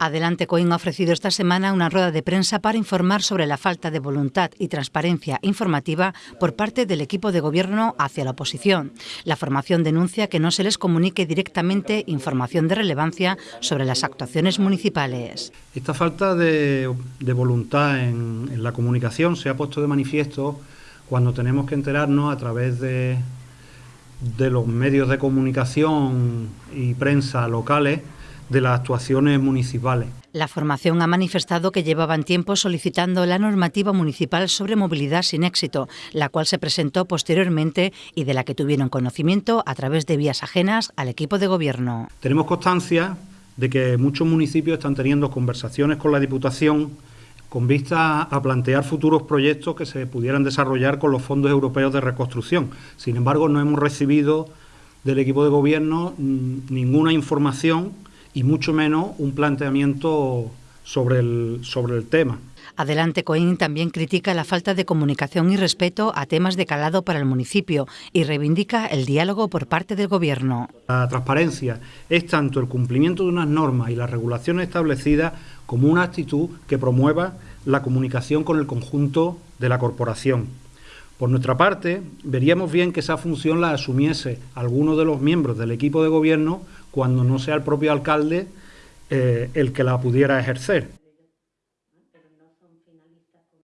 Adelante Coín ha ofrecido esta semana una rueda de prensa para informar sobre la falta de voluntad y transparencia informativa por parte del equipo de gobierno hacia la oposición. La formación denuncia que no se les comunique directamente información de relevancia sobre las actuaciones municipales. Esta falta de, voluntad en, la comunicación se ha puesto de manifiesto cuando tenemos que enterarnos a través de los medios de comunicación y prensa locales de las actuaciones municipales. La formación ha manifestado que llevaban tiempo solicitando la normativa municipal sobre movilidad sin éxito, la cual se presentó posteriormente y de la que tuvieron conocimiento a través de vías ajenas al equipo de gobierno. Tenemos constancia de que muchos municipios están teniendo conversaciones con la Diputación con vista a plantear futuros proyectos que se pudieran desarrollar con los fondos europeos de reconstrucción. Sin embargo, no hemos recibido del equipo de gobierno mm, ninguna información y mucho menos un planteamiento sobre el, sobre el tema. Adelante Coín también critica la falta de comunicación y respeto a temas de calado para el municipio y reivindica el diálogo por parte del Gobierno. La transparencia es tanto el cumplimiento de unas normas y las regulaciones establecidas como una actitud que promueva la comunicación con el conjunto de la corporación. Por nuestra parte, veríamos bien que esa función la asumiese alguno de los miembros del equipo de gobierno cuando no sea el propio alcalde eh, el que la pudiera ejercer.